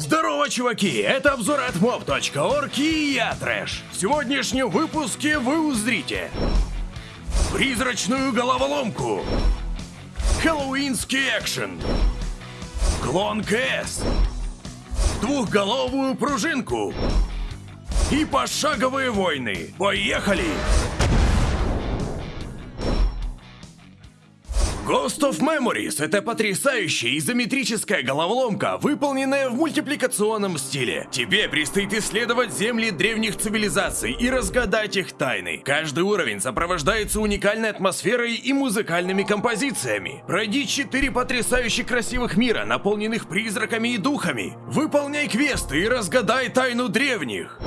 Здорово, чуваки! Это обзор от mob.org и я, Трэш. В сегодняшнем выпуске вы узрите Призрачную головоломку Хэллоуинский экшен Клон КС Двухголовую пружинку И пошаговые войны Поехали! Ghost of Memories — это потрясающая изометрическая головоломка, выполненная в мультипликационном стиле. Тебе предстоит исследовать земли древних цивилизаций и разгадать их тайны. Каждый уровень сопровождается уникальной атмосферой и музыкальными композициями. Пройди четыре потрясающе красивых мира, наполненных призраками и духами. Выполняй квесты и разгадай тайну древних.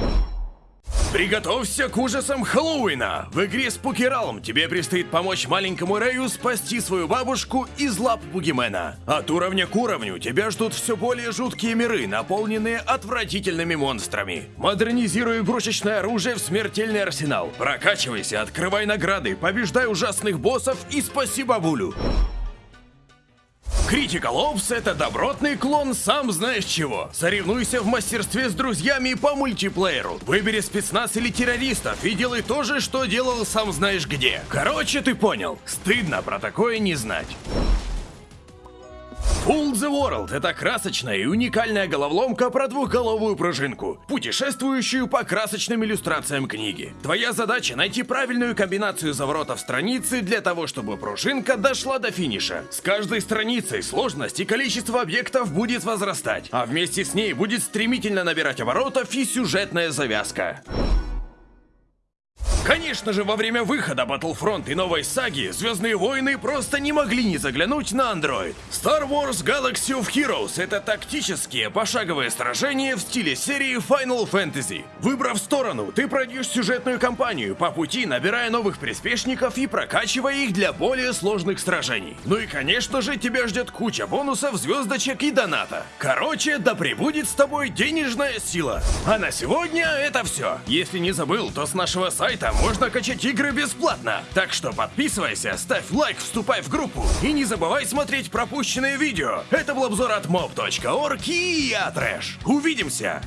Приготовься к ужасам Хэллоуина! В игре Spooky Realm тебе предстоит помочь маленькому Рэю спасти свою бабушку из лап Бугимена. От уровня к уровню тебя ждут все более жуткие миры, наполненные отвратительными монстрами. Модернизируй игрушечное оружие в смертельный арсенал. Прокачивайся, открывай награды, побеждай ужасных боссов и спаси бабулю. Critical Ops — это добротный клон сам знаешь чего. Соревнуйся в мастерстве с друзьями по мультиплееру. Выбери спецназ или террористов и делай то же, что делал сам знаешь где. Короче, ты понял. Стыдно про такое не знать. Full the World — это красочная и уникальная головоломка про двухголовую пружинку, путешествующую по красочным иллюстрациям книги. Твоя задача — найти правильную комбинацию заворотов страницы для того, чтобы пружинка дошла до финиша. С каждой страницей сложность и количество объектов будет возрастать, а вместе с ней будет стремительно набирать оборотов и сюжетная завязка. Конечно же, во время выхода Battlefront и новой саги Звездные войны просто не могли не заглянуть на Android. Star Wars Galaxy of Heroes — это тактические пошаговые сражения в стиле серии Final Fantasy. Выбрав сторону, ты пройдешь сюжетную кампанию, по пути набирая новых приспешников и прокачивая их для более сложных сражений. Ну и конечно же, тебя ждет куча бонусов, звездочек и доната. Короче, да пребудет с тобой денежная сила. А на сегодня это все. Если не забыл, то с нашего сайта можно качать игры бесплатно. Так что подписывайся, ставь лайк, вступай в группу и не забывай смотреть пропущенные видео. Это был обзор от mob.org и я Трэш. Увидимся!